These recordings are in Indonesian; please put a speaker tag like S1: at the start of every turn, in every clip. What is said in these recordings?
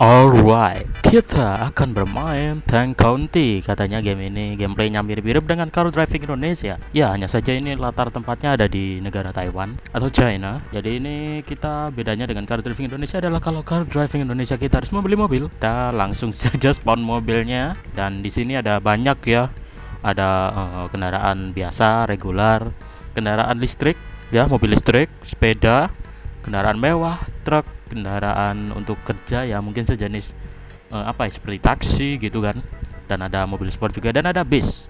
S1: Alright, kita akan bermain Tank County. Katanya game ini gameplaynya mirip-mirip dengan Car Driving Indonesia. Ya, hanya saja ini latar tempatnya ada di negara Taiwan atau China. Jadi ini kita bedanya dengan Car Driving Indonesia adalah kalau Car Driving Indonesia kita harus membeli mobil Kita langsung saja spawn mobilnya. Dan di sini ada banyak ya. Ada uh, kendaraan biasa, regular Kendaraan listrik, ya mobil listrik, sepeda Kendaraan mewah, truk, kendaraan untuk kerja ya mungkin sejenis uh, apa ya seperti taksi gitu kan dan ada mobil sport juga dan ada bis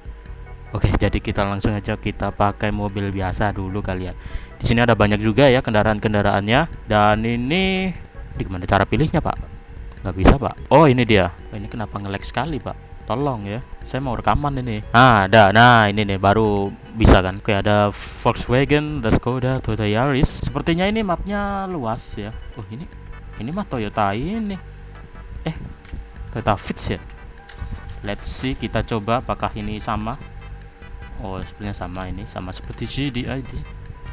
S1: Oke, jadi kita langsung aja kita pakai mobil biasa dulu kalian. Di sini ada banyak juga ya kendaraan-kendaraannya dan ini di gimana cara pilihnya, Pak? Nggak bisa, Pak. Oh, ini dia. Ini kenapa ngelek sekali, Pak? Tolong ya. Saya mau rekaman ini. Ah, ada. Nah, ini nih baru bisa kan. Oke, ada Volkswagen, ada Skoda, Toyota Yaris. Sepertinya ini mapnya luas ya. Oh, ini ini mah Toyota ini eh Toyota Fits ya let's see kita coba apakah ini sama oh sebenarnya sama ini sama seperti GDID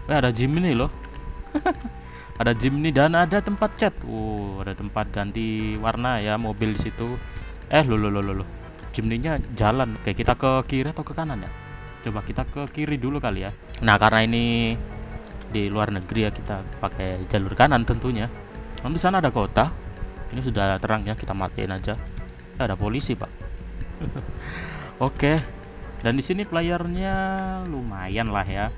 S1: eh ada Jimny loh ada Jimny dan ada tempat cat oh ada tempat ganti warna ya mobil di situ eh lo lo lo lo Jimny-nya jalan oke kita ke kiri atau ke kanan ya coba kita ke kiri dulu kali ya nah karena ini di luar negeri ya kita pakai jalur kanan tentunya Namun di sana ada kota. Ini sudah terang ya, kita matiin aja. Eh, ada polisi, Pak. Oke. Dan di sini playernya lumayan lah ya.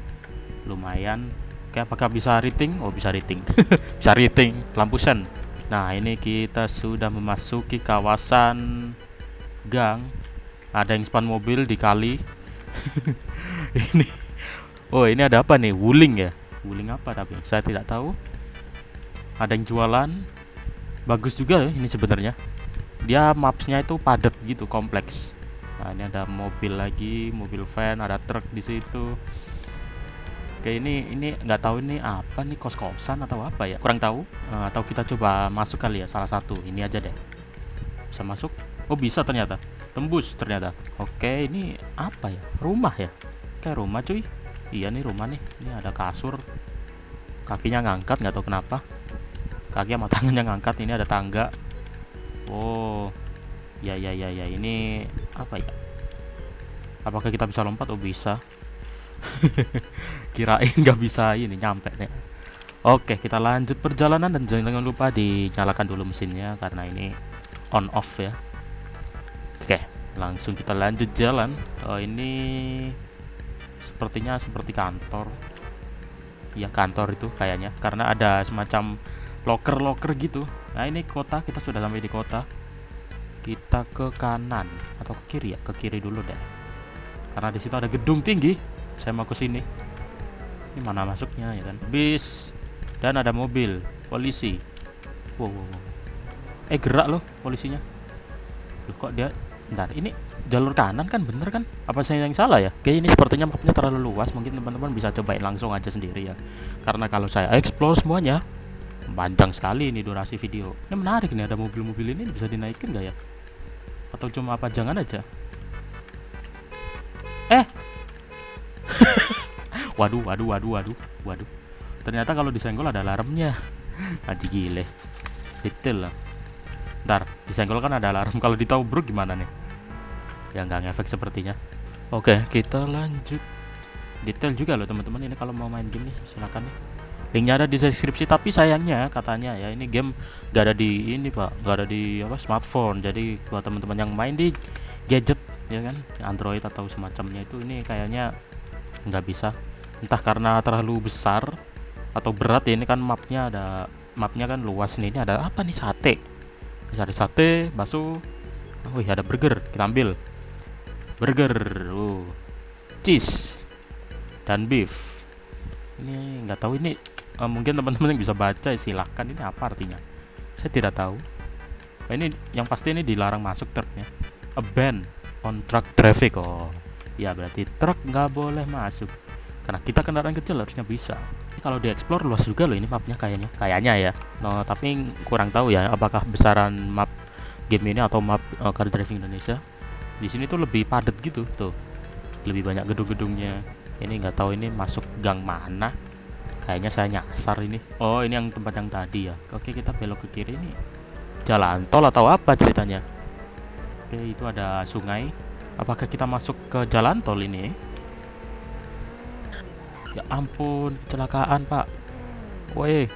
S1: Lumayan. Oke, apakah bisa rating? Oh, bisa rating. bisa rating. Lampu sen. Nah, ini kita sudah memasuki kawasan gang. Ada yang spawn mobil di kali. ini. Oh, ini ada apa nih? Wuling ya? Wuling apa tapi? Saya tidak tahu ada yang jualan bagus juga ya ini sebenarnya dia mapsnya itu padat gitu kompleks nah ini ada mobil lagi mobil van ada truk di situ Oke ini ini nggak tahu ini apa nih kos kosan atau apa ya kurang tahu uh, atau kita coba masuk kali ya salah satu ini aja deh bisa masuk oh bisa ternyata. Tembus ternyata. Oke ini apa ya? Rumah ya? Kayak rumah cuy. Iya nih rumah nih. Ini ada kasur. Kakinya ngangkat nggak tahu kenapa. Kaki sama tangannya ngangkat ini ada tangga. Oh ya ya ya ya. Ini apa ya? Apakah kita bisa lompat? Oh bisa. Kirain nggak bisa ini nyampe deh oke kita lanjut perjalanan dan jangan lupa dinyalakan dulu mesinnya karena ini on off ya oke langsung kita lanjut jalan. Oh ini sepertinya seperti kantor. Ya kantor itu kayaknya. Karena ada semacam loker-loker gitu. Nah ini kota kita sudah sampai di kota. Kita ke kanan atau ke kiri ya? Ke kiri dulu deh. Karena di situ ada gedung tinggi. Saya mau ke sini. Ini mana masuknya ya kan? Bis. Dan ada mobil. Polisi. Wow, wow, wow. eh gerak loh polisinya. Loh, kok dia bentar ini jalur kanan kan bener kan? Apa saya yang salah ya? Oke ini sepertinya mapnya terlalu luas mungkin teman-teman bisa cobain langsung aja sendiri ya. Karena kalau saya explore semuanya panjang sekali ini durasi video. Ini menarik nih ada mobil-mobil ini bisa dinaikin nggak ya? Atau cuma apa jangan aja? Eh! Waduh waduh waduh waduh waduh. Ternyata kalau disenggol ada alarmnya. Aji gile. Detail lah. Ntar disenggol kan ada alarm. Kalau bro gimana nih ya nggak ngefek sepertinya. Oke kita lanjut. Detail juga loh teman-teman ini kalau mau main game nih silakan nih. Linknya ada di deskripsi tapi sayangnya katanya ya ini game gak ada di ini pak. Gak ada di apa smartphone. Jadi buat teman-teman yang main di gadget ya kan Android atau semacamnya itu ini kayaknya nggak bisa. Entah karena terlalu besar atau berat ya ini kan mapnya ada mapnya kan luas nih. Ini ada apa nih sate? Ada sate bakso. Oh iya ada burger kita ambil burger uh. Cheese dan beef. Ini nggak tahu ini uh, mungkin teman-teman yang bisa baca silahkan ini apa artinya? Saya tidak tahu. Nah, ini yang pasti ini dilarang masuk truknya. A ban on truck traffic. Oh ya berarti truk nggak boleh masuk. Karena kita kendaraan kecil harusnya bisa. Kalau dieksplor luas juga loh ini mapnya kayaknya. Kayaknya ya. No, tapi kurang tahu ya apakah besaran map game ini atau map uh, car driving Indonesia di sini tuh lebih padat gitu tuh. Lebih banyak gedung-gedungnya. Ini nggak tahu ini masuk gang mana. Kayaknya saya nyasar ini. Oh ini yang tempat yang tadi ya. Oke kita belok ke kiri ini jalan tol atau apa ceritanya? Oke itu ada sungai. Apakah kita masuk ke jalan tol ini? Ya ampun kecelakaan pak. Weh